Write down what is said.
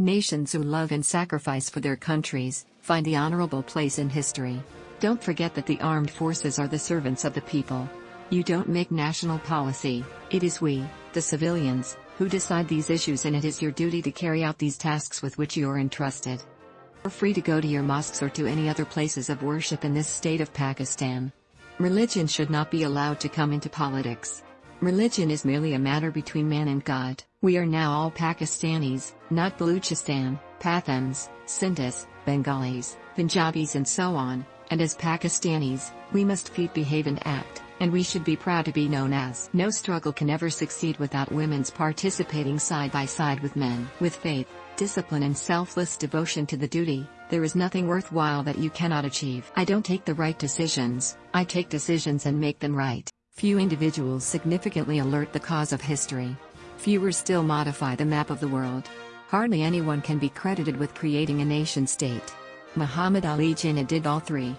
Nations who love and sacrifice for their countries find the honorable place in history. Don't forget that the armed forces are the servants of the people. You don't make national policy, it is we, the civilians, who decide these issues and it is your duty to carry out these tasks with which you are entrusted. You're free to go to your mosques or to any other places of worship in this state of Pakistan. Religion should not be allowed to come into politics. Religion is merely a matter between man and God. We are now all Pakistanis, not Baluchistan, Pathans, Sindhis, Bengalis, Punjabis and so on, and as Pakistanis, we must feed behave and act, and we should be proud to be known as. No struggle can ever succeed without women's participating side by side with men. With faith, discipline and selfless devotion to the duty, there is nothing worthwhile that you cannot achieve. I don't take the right decisions, I take decisions and make them right. Few individuals significantly alert the cause of history. Fewer still modify the map of the world. Hardly anyone can be credited with creating a nation state. Muhammad Ali Jinnah did all three.